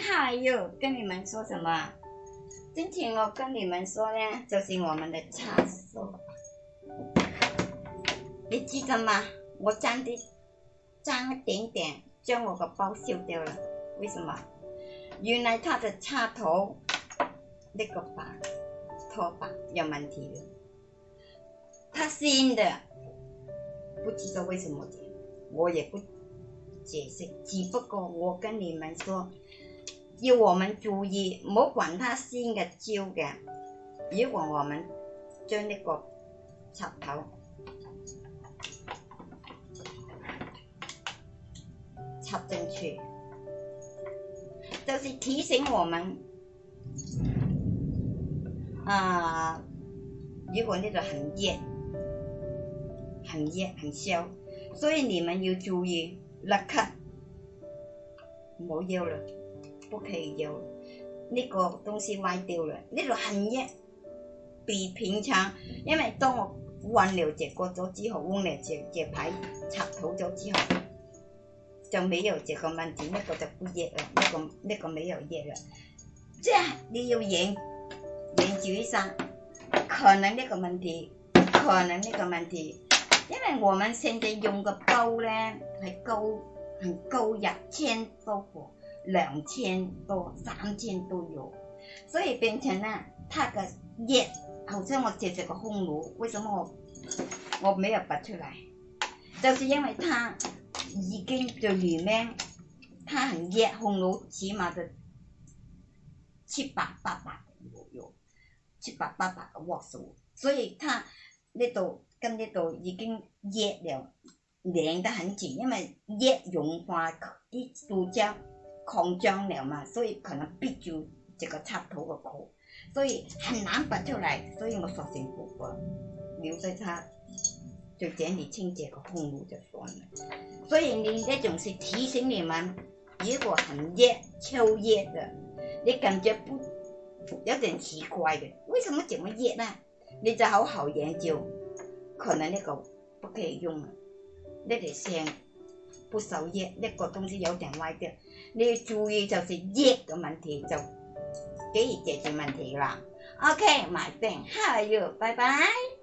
好哟，跟你们说什么？今天我跟你们说呢，就是我们的插所，你记得吗？我沾的脏一点点，将我的包修掉了。为什么？原来他的插头那个把拖把有问题了，他新的，不知道为什么的，我也不解释。只不过我跟你们说。要我們注意，唔好搵他先嘅焦嘅。如果我們將呢個插頭插進去，就是提醒我們，啊，如果呢度很熱、很熱、很燒，所以你們要注意，立唔好要了。不可以有那个东西歪掉了，那度很热，比平常。因为当我换了只锅咗之后了只只牌插头咗之后，就没有这个问题，那个就不热了，那个那个没有热了，这样你要严研究一下，可能呢个问题，可能呢个问题，因为我们现在用个煲呢，系高很高一千多个。兩千多、三千都有，所以變成呢，它嘅熱，好似我直姐個烘爐，為什麼我我没有拔出来？就是因為它已經在里面，它很熱烘爐，起碼就七百八百度右，七百八百嘅温度，所以它呢度跟呢度已經熱了，連得很緊，因為熱融化啲度叫。空张了嘛，所以可能憋住这个插头的口，所以很难拔出来，所以我索性不拔，留在它，就整理清洁个空路就算了。所以你这种是提醒你们，如果很热，超热的，你感觉不有点奇怪的，为什么这么热呢？你就好好研究，可能那个不可以用，那得先。不守练那个东西有点歪掉你要注意就是耶的问题就可以解决问题了 ok my thing how are you 拜拜